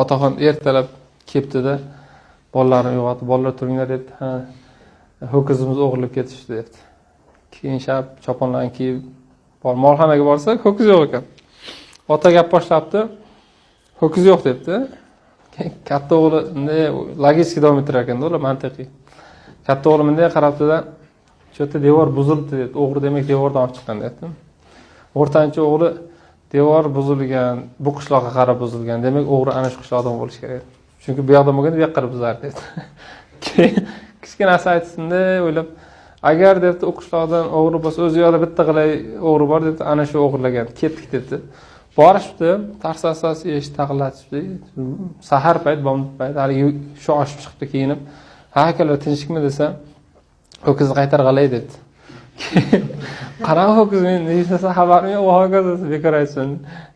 otaxon ertalab kelibdida bolalarni uyg'otib bolalar turinglar debdi. Ha ho'kizimiz o'g'irlab ketishdi debdi. Keyin shab choponlarni kiyib molxonaga borsa ho'kiz yo'q ekan. Ota gap boshlabdi ho'kiz yo'q debdi. Katta o'g'li bunday logistika davom ettirar ekanda ular mantiqiy. Katta o'g'li bunday qarabdida shu yerda devor buzilibdi debdi. O'g'ri demak devordan olib chiqqan deyapti o'rtanchi o'g'li devor buzilgan bu qishloqqa qarab buzilgan demak o'g'ri ana shu qishloqdan bo'lishi kerak. Chunki bu yoqdan bo'lganda bu yoqqa qarab buzardi dedi keyin kichkina narsa aytsinda o'ylab agar debdi u qishloqdan o'g'ri bo'lsa o'zi yoqda bitta g'ilay o'g'ri bor debdi ana shu o'g'irlagan ketdik debdi. Borishibdi tars asas eshik taqillatishibdi. Sahar payt bomdod payt haligi shu oshib chiqibdi kiyinib. Ha akalar tinchlikmi desa ho'kizni qaytarg'alay debdi. qanaqa ho'kiz men hech xabarim yo'q ho'kiz bekor aytsin.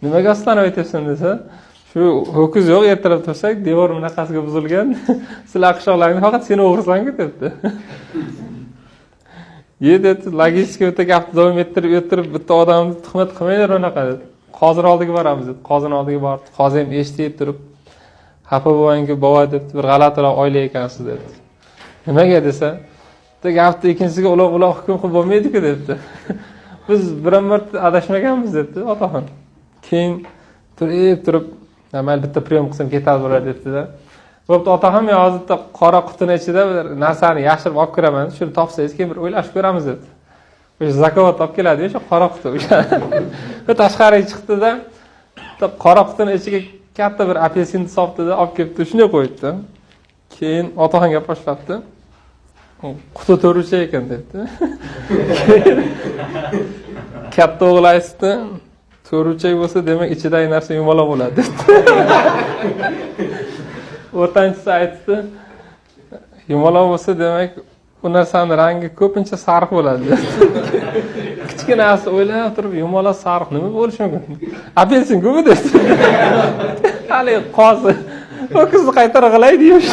Nimaga ostanib aytyapsan desa shu ho'kiz yo'q ertalab tursak devor bunaqasiga buzilgan. Sizlar qishloqlarni faqat seni o'g'risanku debdi. Ye debdi logistika bitta gapni davom ettirib ettirib bitta odamni tuhmat qilmanglar unaqa dedi. Qozini oldiga boramiz dedi. Qozini oldiga bordi. Qozi ham eshitib turib xafa bo'lmangki bova debdi. Bir g'alatiroq oila ekansiz debdi nimaga desa bitta gapni ikkinchisiga uloq uloq hukm qilib bo'lmaydiku debdi. Biz biron marta adashmaganmiz debdi. Otaxon. Keyin turib turib mayli bitta прием qilsam ketadi bular debdida bo'pti otaxon men hozir bitta qora qutini ichida bir narsani yashirib olib kiraman shuni topsangiz keyin bir o'ylashib ko'ramiz dedi o'sha zakovat olib keladiyu o'sha qora quti o'sha. Tashqariga chiqdida qora qutini ichiga katta bir apelsinni solibdida olib kelibdi shunday qo'yibdi. Keyin otaxon gap boshlabdi quti to'rtburchak ekan debdi katta o'g'li aytdi to'rtburchak bo'lsa demak ichidagi narsa yumaloq bo'ladi debdi o'rtanchisi aytdi yumaloq bo'lsa demak u narsani rangi ko'pincha sariq bo'ladi kichkinasi o'ylab turib yumaloq sariq nima bo'lishi mumkin apelsin-ku bu debdi haligi qozi ho'kizni qaytarib g'ilay deymish